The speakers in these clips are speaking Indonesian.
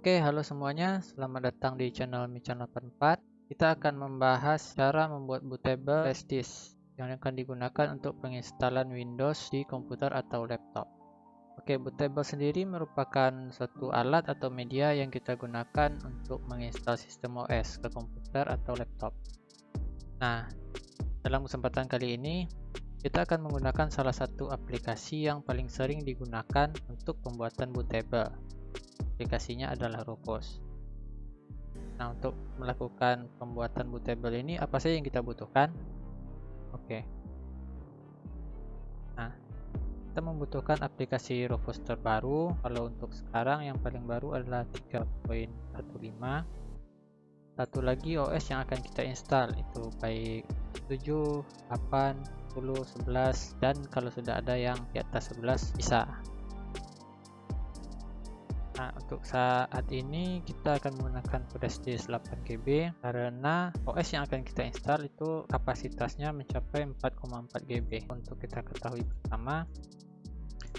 Oke, halo semuanya. Selamat datang di channel Michan 84. Kita akan membahas cara membuat bootable flash disk yang akan digunakan untuk penginstalan Windows di komputer atau laptop. Oke, bootable sendiri merupakan suatu alat atau media yang kita gunakan untuk menginstal sistem OS ke komputer atau laptop. Nah, dalam kesempatan kali ini, kita akan menggunakan salah satu aplikasi yang paling sering digunakan untuk pembuatan bootable aplikasinya adalah Rufus. Nah, untuk melakukan pembuatan bootable ini apa saja yang kita butuhkan? Oke. Nah, kita membutuhkan aplikasi Rufus terbaru. Kalau untuk sekarang yang paling baru adalah 3.15. Satu lagi OS yang akan kita install itu baik 7, 8, 10, 11 dan kalau sudah ada yang di atas 11 bisa. Nah, untuk saat ini kita akan menggunakan flash disk 8GB karena OS yang akan kita install itu kapasitasnya mencapai 4,4 GB. Untuk kita ketahui pertama,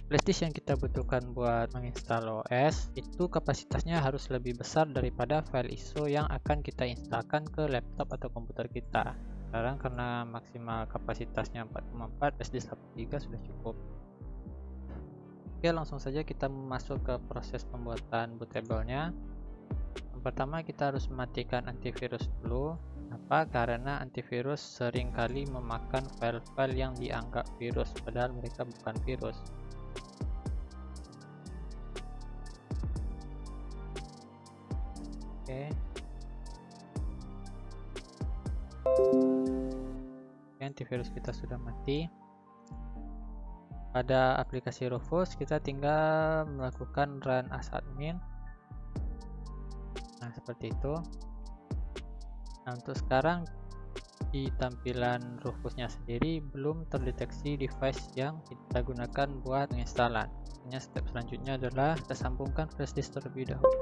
flash yang kita butuhkan buat menginstal OS itu kapasitasnya harus lebih besar daripada file ISO yang akan kita instalkan ke laptop atau komputer kita. Sekarang karena maksimal kapasitasnya 4,4, flash disk 8GB sudah cukup. Oke langsung saja kita masuk ke proses pembuatan bootable-nya. Pertama kita harus mematikan antivirus dulu. Apa? Karena antivirus sering kali memakan file-file yang dianggap virus padahal mereka bukan virus. Oke. Oke, antivirus kita sudah mati pada aplikasi Rufus kita tinggal melakukan run as admin. Nah seperti itu. Nah untuk sekarang di tampilan Rufusnya sendiri belum terdeteksi device yang kita gunakan buat penginstalan hanya step selanjutnya adalah kita sambungkan flash disk terlebih dahulu.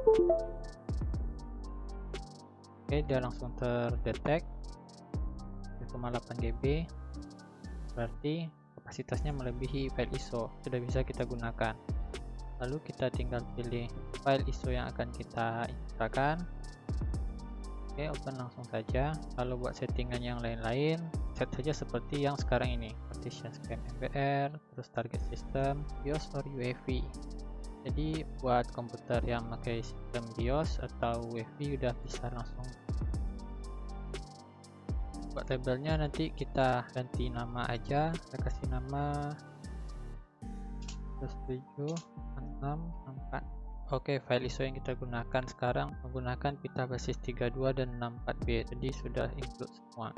Oke dia langsung terdetek. 1,8 GB berarti kapasitasnya melebihi file ISO sudah bisa kita gunakan. Lalu kita tinggal pilih file ISO yang akan kita instalkan oke open langsung saja. Kalau buat settingan yang lain-lain set saja seperti yang sekarang ini. Partition scan MBR terus target system BIOS or UEFI jadi buat komputer yang pakai sistem BIOS atau UEFI udah bisa langsung buat labelnya nanti kita ganti nama aja kita kasih nama 7 Oke, file ISO yang kita gunakan sekarang menggunakan pita basis 32 dan 64B, jadi sudah include semua.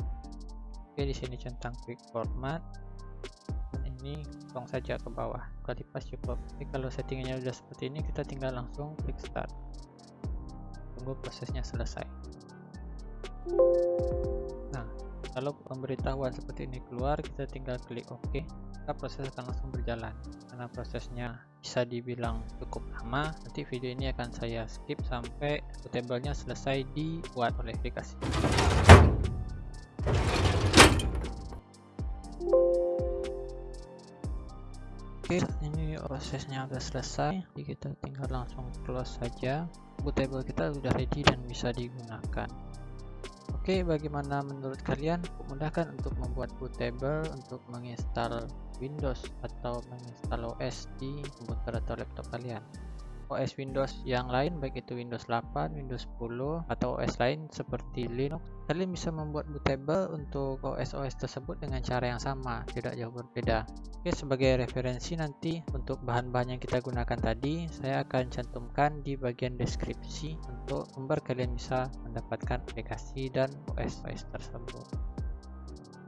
Oke, di sini centang quick format. Dan ini kosong saja ke bawah. Kali pas cukup. Oke, kalau settingnya sudah seperti ini, kita tinggal langsung klik start. Tunggu prosesnya selesai. Nah, kalau pemberitahuan seperti ini keluar kita tinggal klik OK maka proses akan langsung berjalan karena prosesnya bisa dibilang cukup lama nanti video ini akan saya skip sampai bootable-nya selesai dibuat oleh aplikasi Oke, ini prosesnya sudah selesai. Jadi kita tinggal langsung close saja. Bootable kita sudah ready dan bisa digunakan. Oke, bagaimana menurut kalian? Memudahkan untuk membuat bootable untuk menginstal Windows atau menginstal OS di komputer atau laptop kalian. OS Windows yang lain baik itu Windows 8, Windows 10 atau OS lain seperti Linux kalian bisa membuat bootable untuk OS-OS tersebut dengan cara yang sama tidak jauh berbeda. Oke sebagai referensi nanti untuk bahan-bahan yang kita gunakan tadi saya akan cantumkan di bagian deskripsi untuk member kalian bisa mendapatkan aplikasi dan OS-OS tersebut.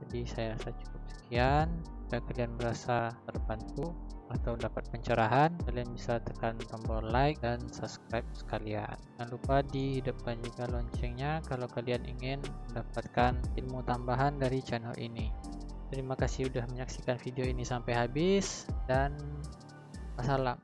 Jadi saya rasa cukup sekian. Jika kalian merasa terbantu atau dapat pencerahan kalian bisa tekan tombol like dan subscribe sekalian. Jangan lupa dihidupkan juga loncengnya kalau kalian ingin mendapatkan ilmu tambahan dari channel ini. Terima kasih sudah menyaksikan video ini sampai habis dan wassalam